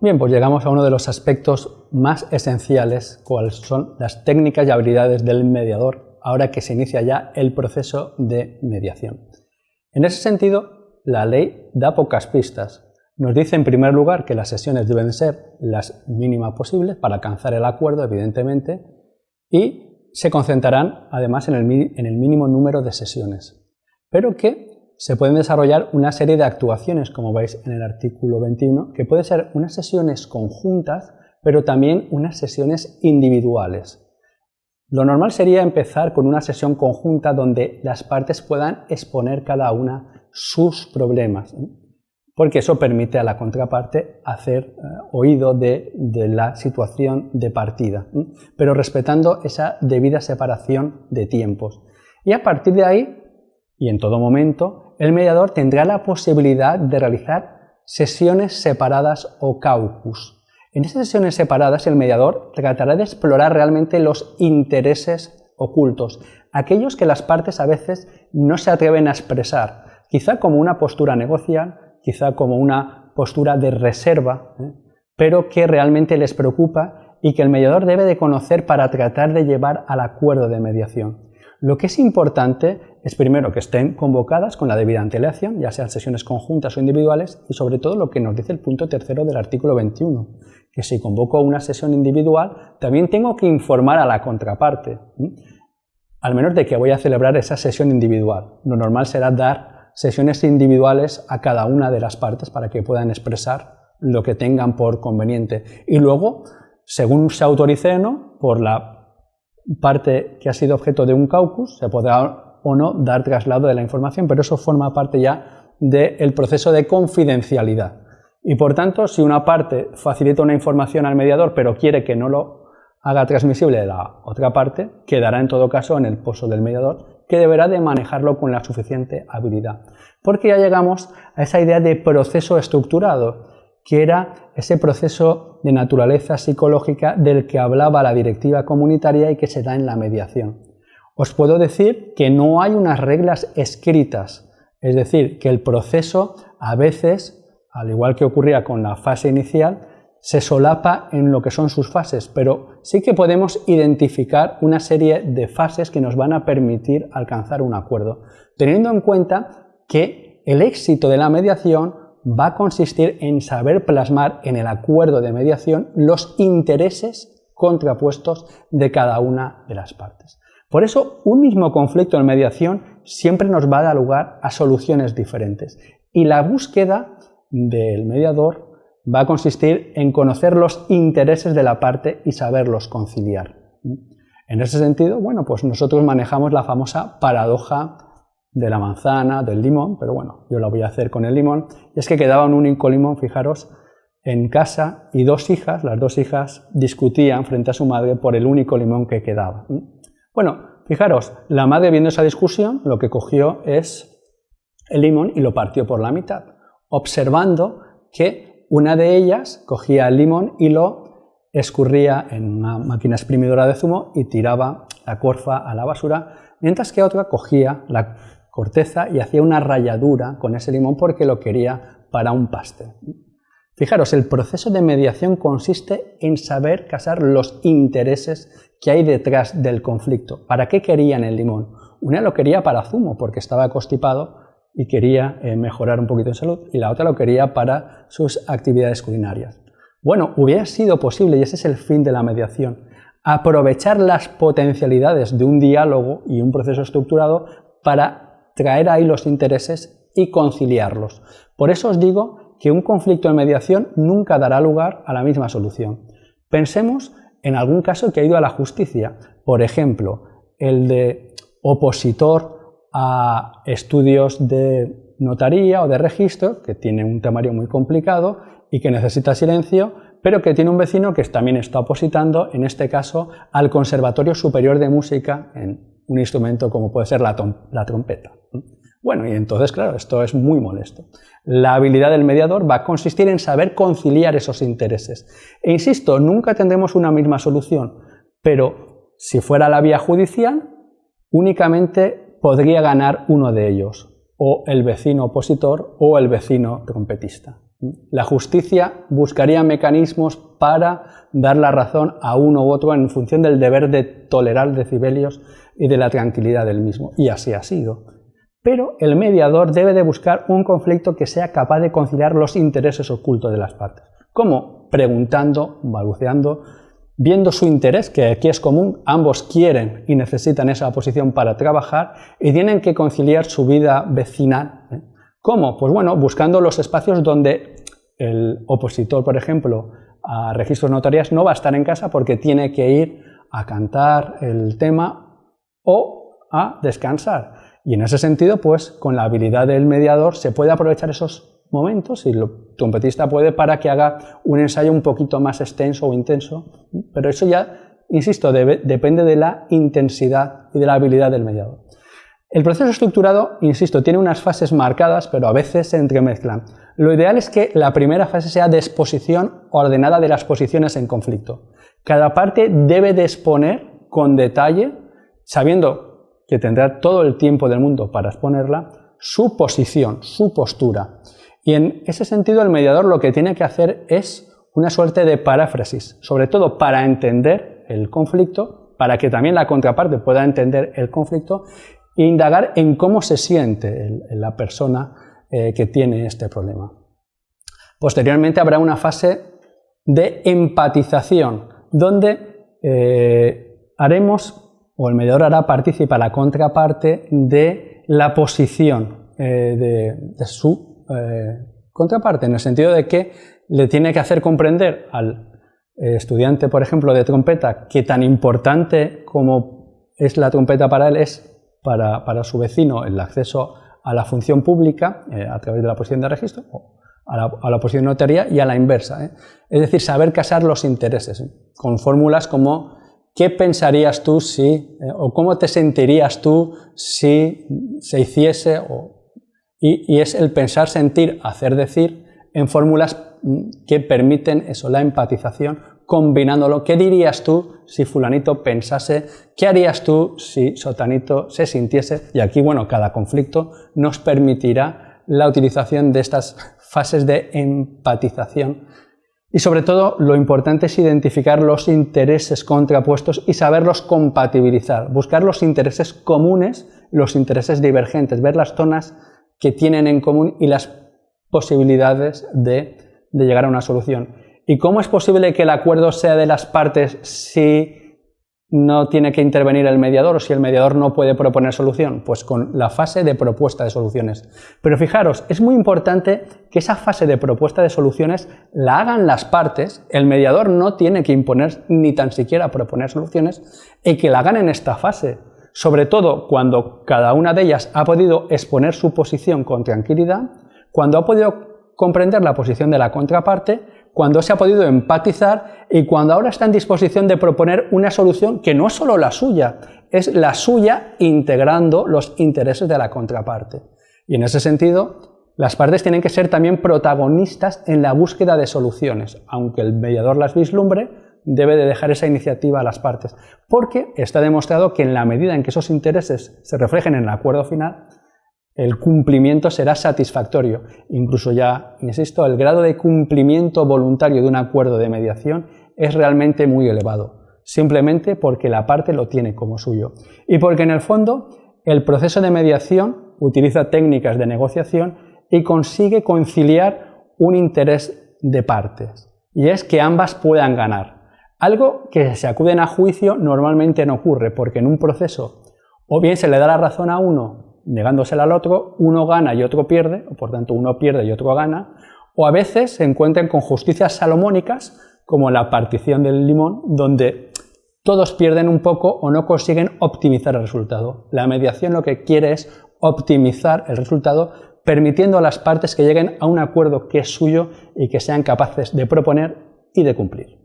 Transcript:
Bien, pues llegamos a uno de los aspectos más esenciales, cuáles son las técnicas y habilidades del mediador, ahora que se inicia ya el proceso de mediación. En ese sentido, la ley da pocas pistas. Nos dice en primer lugar que las sesiones deben ser las mínimas posibles para alcanzar el acuerdo, evidentemente, y se concentrarán además en el, mínimo número de sesiones, pero que se pueden desarrollar una serie de actuaciones, como veis en el artículo 21, que pueden ser unas sesiones conjuntas, pero también unas sesiones individuales. Lo normal sería empezar con una sesión conjunta donde las partes puedan exponer cada una sus problemas, porque eso permite a la contraparte hacer eh, oído de, de, la situación de partida, pero respetando esa debida separación de tiempos. Y a partir de ahí, y en todo momento, el mediador tendrá la posibilidad de realizar sesiones separadas o caucus. En esas sesiones separadas el mediador tratará de explorar realmente los intereses ocultos, aquellos que las partes a veces no se atreven a expresar, quizá como una postura negocial, quizá como una postura de reserva, ¿eh? pero que realmente les preocupa y que el mediador debe de conocer para tratar de llevar al acuerdo de mediación. Lo que es importante es primero que estén convocadas con la debida antelación, ya sean sesiones conjuntas o individuales, y sobre todo lo que nos dice el punto tercero del artículo 21, que si convoco una sesión individual, también tengo que informar a la contraparte, al menos de que voy a celebrar esa sesión individual. Lo normal será dar sesiones individuales a cada una de las partes para que puedan expresar lo que tengan por conveniente. Y luego, según se autorice no, por la parte que ha sido objeto de un caucus, se podrá o no dar traslado de la información, pero eso forma parte ya del proceso de confidencialidad. Y por tanto, si una parte facilita una información al mediador, pero quiere que no lo haga transmisible la otra parte, quedará en todo caso en el pozo del mediador, que deberá de manejarlo con la suficiente habilidad. Porque ya llegamos a esa idea de proceso estructurado, que era ese proceso de naturaleza psicológica del que hablaba la directiva comunitaria y que se da en la mediación. Os puedo decir que no hay unas reglas escritas, es decir, que el proceso a veces, al igual que ocurría con la fase inicial, se solapa en lo que son sus fases, pero sí que podemos identificar una serie de fases que nos van a permitir alcanzar un acuerdo, teniendo en cuenta que el éxito de la mediación va a consistir en saber plasmar en el acuerdo de mediación los intereses contrapuestos de cada una de las partes. Por eso, un mismo conflicto en mediación siempre nos va a dar lugar a soluciones diferentes y la búsqueda del mediador va a consistir en conocer los intereses de la parte y saberlos conciliar. En ese sentido, bueno, pues nosotros manejamos la famosa paradoja de la manzana, del limón, pero bueno, yo lo voy a hacer con el limón, y es que quedaba un único limón, fijaros, en casa y dos hijas, las dos hijas discutían frente a su madre por el único limón que quedaba. Bueno, fijaros, la madre viendo esa discusión lo que cogió es el limón y lo partió por la mitad, observando que una de ellas cogía el limón y lo escurría en una máquina exprimidora de zumo y tiraba la corfa a la basura, mientras que otra cogía la corteza y hacía una ralladura con ese limón porque lo quería para un pastel. Fijaros, el proceso de mediación consiste en saber casar los intereses que hay detrás del conflicto. ¿Para qué querían el limón? Una lo quería para zumo porque estaba constipado y quería eh, mejorar un poquito de salud y la otra lo quería para sus actividades culinarias. Bueno, hubiera sido posible, y ese es el fin de la mediación, aprovechar las potencialidades de un diálogo y un proceso estructurado para traer ahí los intereses y conciliarlos. Por eso os digo que un conflicto de mediación nunca dará lugar a la misma solución. Pensemos en algún caso que ha ido a la justicia, por ejemplo, el de opositor a estudios de notaría o de registro, que tiene un temario muy complicado y que necesita silencio, pero que tiene un vecino que también está opositando, en este caso, al Conservatorio Superior de Música en un instrumento como puede ser la, trompeta. Bueno, y entonces, claro, esto es muy molesto. La habilidad del mediador va a consistir en saber conciliar esos intereses. E insisto, nunca tendremos una misma solución, pero si fuera la vía judicial, únicamente podría ganar uno de ellos, o el vecino opositor o el vecino trompetista. La justicia buscaría mecanismos para dar la razón a uno u otro en función del deber de tolerar decibelios y de la tranquilidad del mismo, y así ha sido. Pero el mediador debe de buscar un conflicto que sea capaz de conciliar los intereses ocultos de las partes. ¿Cómo? Preguntando, balbuceando, viendo su interés, que aquí es común, ambos quieren y necesitan esa posición para trabajar y tienen que conciliar su vida vecinal. ¿eh? ¿Cómo? Pues bueno, buscando los espacios donde el opositor, por ejemplo, a registros notariales no va a estar en casa porque tiene que ir a cantar el tema o a descansar. Y en ese sentido, pues con la habilidad del mediador se puede aprovechar esos momentos y el trompetista puede para que haga un ensayo un poquito más extenso o intenso, pero eso ya, insisto, depende de la intensidad y de la habilidad del mediador. El proceso estructurado, insisto, tiene unas fases marcadas, pero a veces se entremezclan. Lo ideal es que la primera fase sea de exposición ordenada de las posiciones en conflicto. Cada parte debe de exponer con detalle, sabiendo que tendrá todo el tiempo del mundo para exponerla, su posición, su postura. Y en ese sentido el mediador lo que tiene que hacer es una suerte de paráfrasis, sobre todo para entender el conflicto, para que también la contraparte pueda entender el conflicto e indagar en cómo se siente la persona eh, que tiene este problema. Posteriormente habrá una fase de empatización, donde eh, haremos, o el mediador hará participar la contraparte de la posición eh, de, su eh, contraparte, en el sentido de que le tiene que hacer comprender al estudiante, por ejemplo, de trompeta, que tan importante como es la trompeta para él es para, su vecino el acceso a la función pública eh, a través de la posición de registro, o a la, posición de notaría y a la inversa. Es decir, saber casar los intereses con fórmulas como ¿qué pensarías tú si, o cómo te sentirías tú si se hiciese, o y, es el pensar, sentir, hacer, decir en fórmulas mm, que permiten eso, la empatización, combinándolo. ¿Qué dirías tú si fulanito pensase? ¿Qué harías tú si sotanito se sintiese? Y aquí, bueno, cada conflicto nos permitirá la utilización de estas fases de empatización. Y sobre todo, lo importante es identificar los intereses contrapuestos y saberlos compatibilizar, buscar los intereses comunes, los intereses divergentes, ver las zonas que tienen en común y las posibilidades de, llegar a una solución. ¿Y cómo es posible que el acuerdo sea de las partes si no tiene que intervenir el mediador o si el mediador no puede proponer solución? Pues con la fase de propuesta de soluciones. Pero fijaros, es muy importante que esa fase de propuesta de soluciones la hagan las partes, el mediador no tiene que imponer ni tan siquiera proponer soluciones, y que la hagan en esta fase sobre todo cuando cada una de ellas ha podido exponer su posición con tranquilidad, cuando ha podido comprender la posición de la contraparte, cuando se ha podido empatizar y cuando ahora está en disposición de proponer una solución que no es solo la suya, es la suya integrando los intereses de la contraparte. Y en ese sentido, las partes tienen que ser también protagonistas en la búsqueda de soluciones, aunque el mediador las vislumbre, debe de dejar esa iniciativa a las partes, porque está demostrado que en la medida en que esos intereses se reflejen en el acuerdo final, el cumplimiento será satisfactorio. Incluso ya, insisto, el grado de cumplimiento voluntario de un acuerdo de mediación es realmente muy elevado, simplemente porque la parte lo tiene como suyo. Y porque en el fondo el proceso de mediación utiliza técnicas de negociación y consigue conciliar un interés de partes, y es que ambas puedan ganar. Algo que se acuden a juicio normalmente no ocurre, porque en un proceso o bien se le da la razón a uno negándosela al otro, uno gana y otro pierde, o por tanto uno pierde y otro gana, o a veces se encuentran con justicias salomónicas, como la partición del limón, donde todos pierden un poco o no consiguen optimizar el resultado. La mediación lo que quiere es optimizar el resultado, permitiendo a las partes que lleguen a un acuerdo que es suyo y que sean capaces de proponer y de cumplir.